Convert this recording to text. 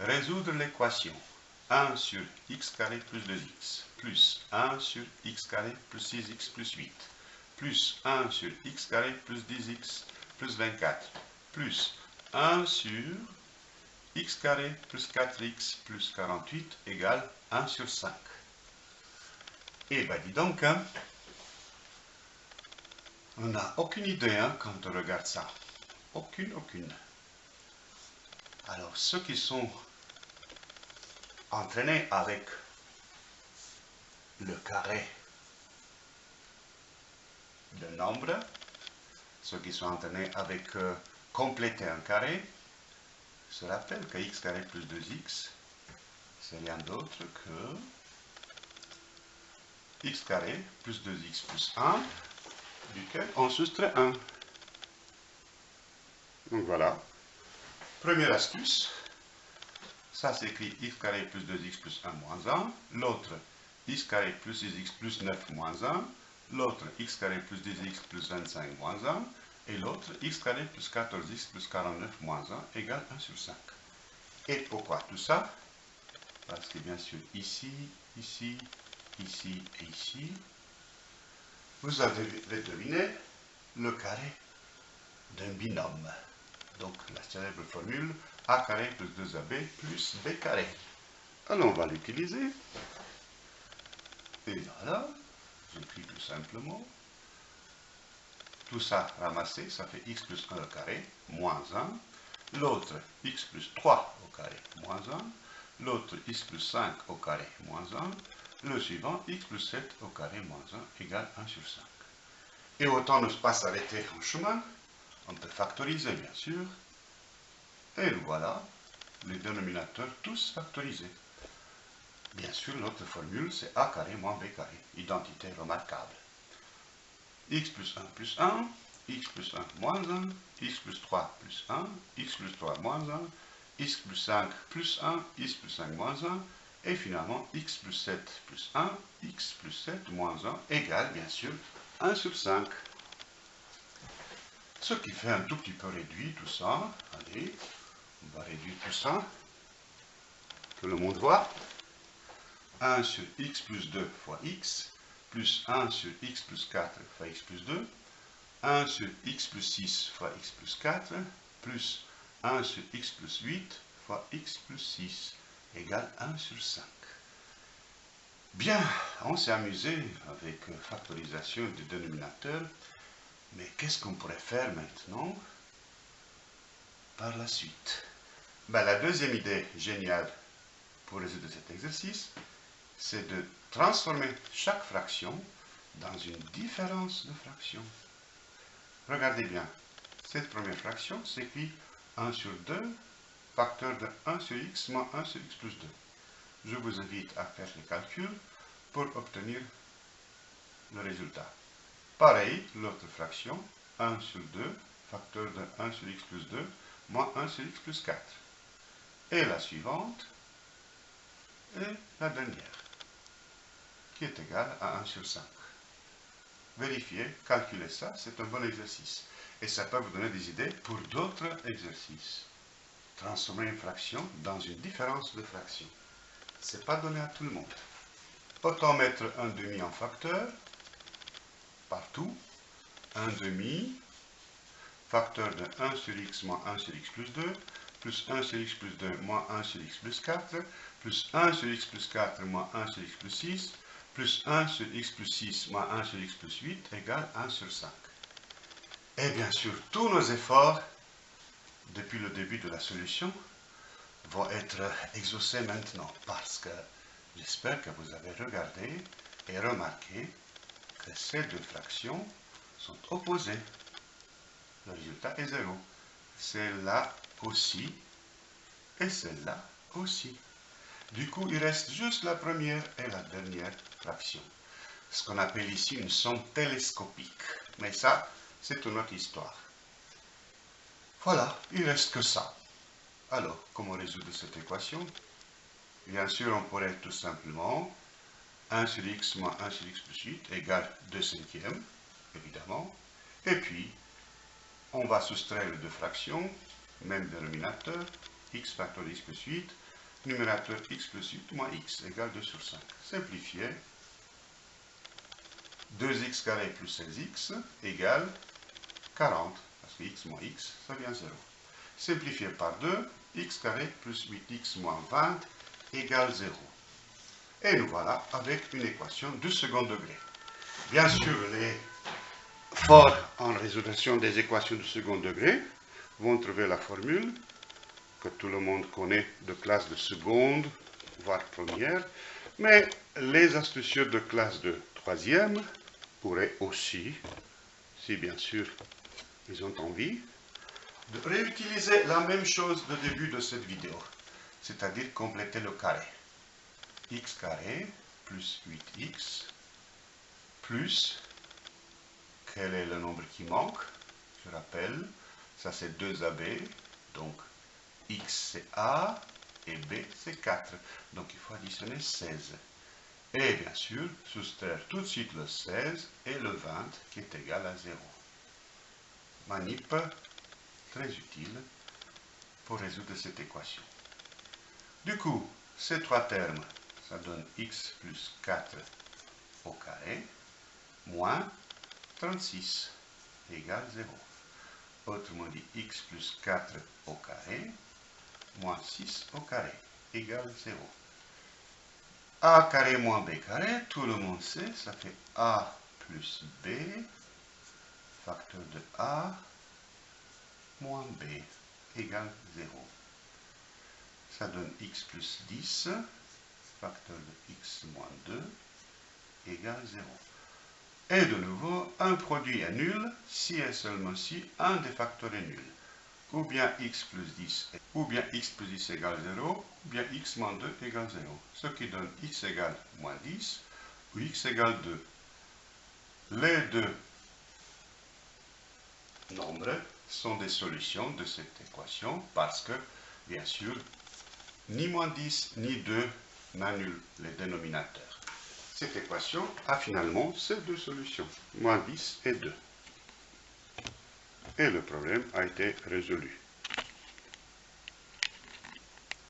résoudre l'équation 1 sur x carré plus 2x plus 1 sur x carré plus 6x plus 8 plus 1 sur x carré plus 10x plus 24 plus 1 sur x carré plus 4x plus 48 égale 1 sur 5. Et bien dis donc, hein, on n'a aucune idée hein, quand on regarde ça. Aucune, aucune. Alors ceux qui sont entraînés avec le carré de nombre, ceux qui sont entraînés avec euh, compléter un carré, se rappellent que x carré plus 2x, c'est rien d'autre que x carré plus 2x plus 1, duquel on soustrait 1. Donc voilà. Première astuce, ça s'écrit x carré plus 2x plus 1 moins 1, l'autre x carré plus 6x plus 9 moins 1, l'autre x carré plus 10x plus 25 moins 1, et l'autre x carré plus 14x plus 49 moins 1 égale 1 sur 5. Et pourquoi tout ça? Parce que bien sûr ici, ici, ici et ici, vous avez deviné le carré d'un binôme. Donc la célèbre formule a carré plus 2ab plus b carré. Alors on va l'utiliser. Et voilà, j'écris tout simplement. Tout ça ramassé, ça fait x plus 1 au carré, moins 1. L'autre, x plus 3 au carré, moins 1. L'autre, x plus 5 au carré, moins 1. Le suivant, x plus 7 au carré, moins 1, égale 1 sur 5. Et autant ne pas s'arrêter en chemin, on peut factoriser, bien sûr. Et voilà, les dénominateurs tous factorisés. Bien sûr, notre formule, c'est a carré moins b carré, identité remarquable. x plus 1 plus 1, x plus 1 moins 1, x plus 3 plus 1, x plus 3 moins 1, x plus 5 plus 1, x plus 5 moins 1, et finalement x plus 7 plus 1, x plus 7 moins 1 égale bien sûr 1 sur 5. Ce qui fait un tout petit peu réduit tout ça. Allez, on va réduire tout ça. Que le monde voit. 1 sur x plus 2 fois x, plus 1 sur x plus 4 fois x plus 2, 1 sur x plus 6 fois x plus 4, plus 1 sur x plus 8 fois x plus 6, égale 1 sur 5. Bien, on s'est amusé avec factorisation du dénominateur, mais qu'est-ce qu'on pourrait faire maintenant par la suite? Ben, La deuxième idée géniale pour résoudre cet exercice, c'est de transformer chaque fraction dans une différence de fraction. Regardez bien, cette première fraction s'écrit 1 sur 2, facteur de 1 sur x moins 1 sur x plus 2. Je vous invite à faire le calcul pour obtenir le résultat. Pareil, l'autre fraction, 1 sur 2, facteur de 1 sur x plus 2, moins 1 sur x plus 4. Et la suivante, et la dernière qui est égal à 1 sur 5. Vérifiez, calculez ça, c'est un bon exercice. Et ça peut vous donner des idées pour d'autres exercices. Transformer une fraction dans une différence de fraction. Ce n'est pas donné à tout le monde. Autant mettre un demi en facteur, partout. Un demi, facteur de 1 sur x moins 1 sur x plus 2, plus 1 sur x plus 2 moins 1 sur x plus 4, plus 1 sur x plus 4 moins 1 sur x plus 6, plus 1 sur x plus 6 moins 1 sur x plus 8 égale 1 sur 5. Et bien sûr, tous nos efforts, depuis le début de la solution, vont être exaucés maintenant, parce que j'espère que vous avez regardé et remarqué que ces deux fractions sont opposées. Le résultat est 0. Celle-là aussi, et celle-là aussi. Du coup, il reste juste la première et la dernière fraction. Ce qu'on appelle ici une somme télescopique. Mais ça, c'est une autre histoire. Voilà, il reste que ça. Alors, comment résoudre cette équation? Bien sûr, on pourrait tout simplement 1 sur x moins 1 sur x plus 8 égale 2 cinquièmes, évidemment. Et puis, on va soustraire les deux fractions, même dénominateur, x facteur x plus 8, numérateur x plus 8 moins x égale 2 sur 5. Simplifier. 2x carré plus 16x égale 40, parce que x moins x, ça vient 0. Simplifier par 2, x carré plus 8x moins 20 égale 0. Et nous voilà avec une équation du second degré. Bien sûr, les forts en résolution des équations du second degré vont trouver la formule que tout le monde connaît de classe de seconde, voire première, mais les astucieux de classe de troisième pourraient aussi, si bien sûr ils ont envie, de réutiliser la même chose de début de cette vidéo, c'est-à-dire compléter le carré. x carré plus 8x plus, quel est le nombre qui manque? Je rappelle, ça c'est 2AB, donc x c'est A et B c'est 4. Donc il faut additionner 16. Et bien sûr, soustraire tout de suite le 16 et le 20 qui est égal à 0. Manip très utile pour résoudre cette équation. Du coup, ces trois termes, ça donne x plus 4 au carré, moins 36 égale 0. Autrement dit, x plus 4 au carré, moins 6 au carré, égale 0. a carré moins b carré, tout le monde sait, ça fait a plus b, facteur de a, moins b, égale 0. Ça donne x plus 10, facteur de x moins 2, égale 0. Et de nouveau, un produit est nul si et seulement si un des facteurs est nul ou bien x plus 10, ou bien x plus 10 égale 0, ou bien x moins 2 égale 0. Ce qui donne x égale moins 10, ou x égale 2. Les deux nombres sont des solutions de cette équation parce que, bien sûr, ni moins 10 ni 2 n'annulent les dénominateurs. Cette équation a finalement ces deux solutions, moins 10 et 2 et le problème a été résolu.